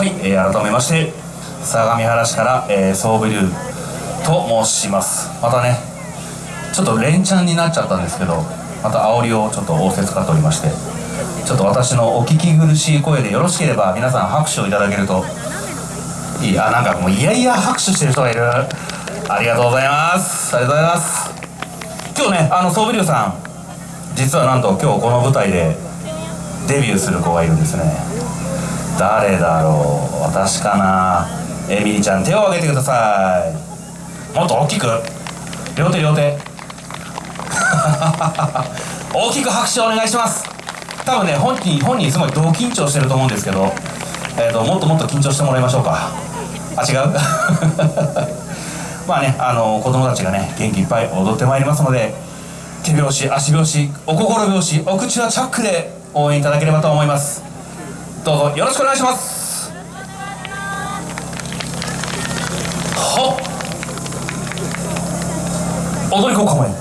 はい、えー改めまして相模原市から、えー、ソーベリューと申します。またねちょっと連チャンになっちゃったんですけどまた煽りをちょっと仰せつかっておりましてちょっと私のお聞き苦しい声でよろしければ皆さん拍手をいただけるといいあなんかもういやいや拍手してる人がいる。ありがとうございます。ありがとうございます。今日ねあのソーベリューさん実はなんと今日この舞台でデビューする子がいるんですね。誰だろう。私かな。エミリちゃん手を挙げてください。もっと大きく。両手両手。大きく拍手をお願いします。多分ね本人本人すごい同緊張してると思うんですけど、えー、ともっともっと緊張してもらいましょうか。あ違う。まあねあの子供たちがね元気いっぱい踊ってまいりますので手拍子足拍子お心拍子お口はチャックで応援いただければと思います。どうぞよろしくお願いします。はっ。踊り子構え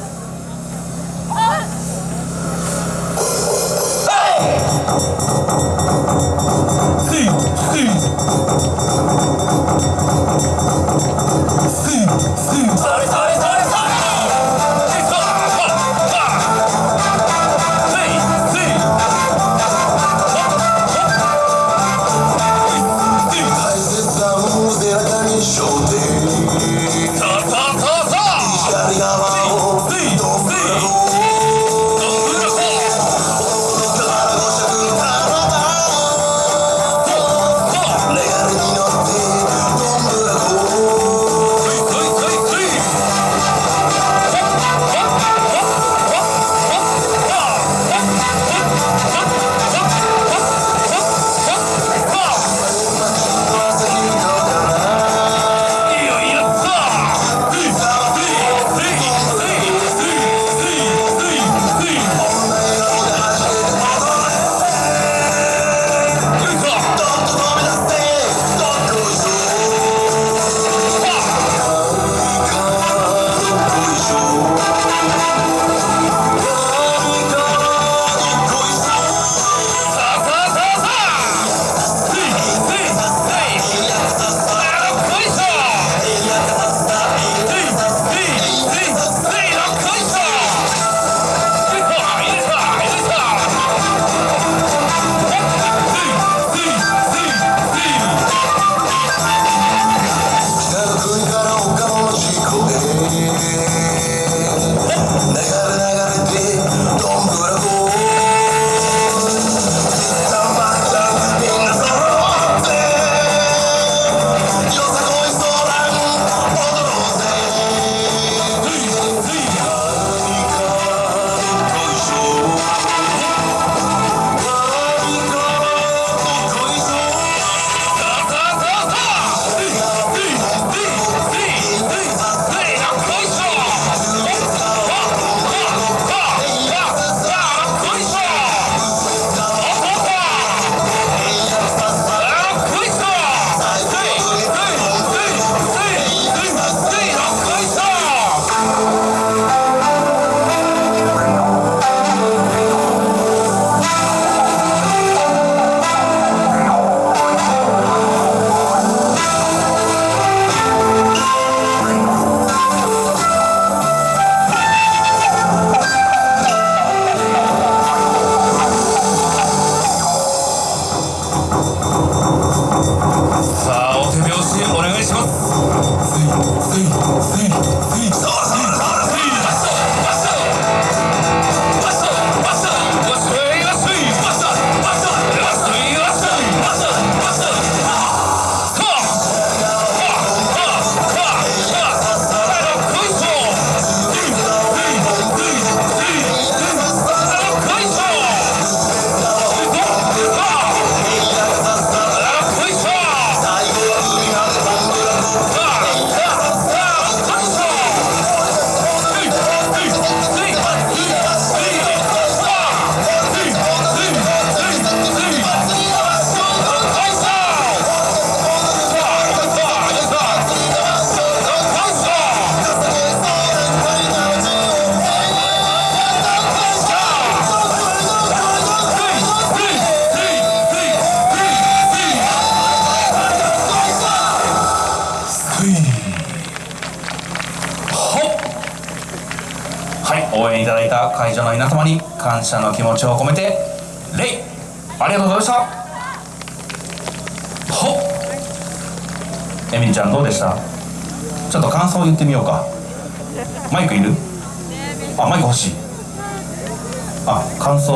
い応援いただいた会場の皆様に感謝の気持ちを込めて礼ありがとうございました。ほっ。エミリちゃんどうでした？ちょっと感想を言ってみようか。マイクいる？あマイク欲しい。あ感想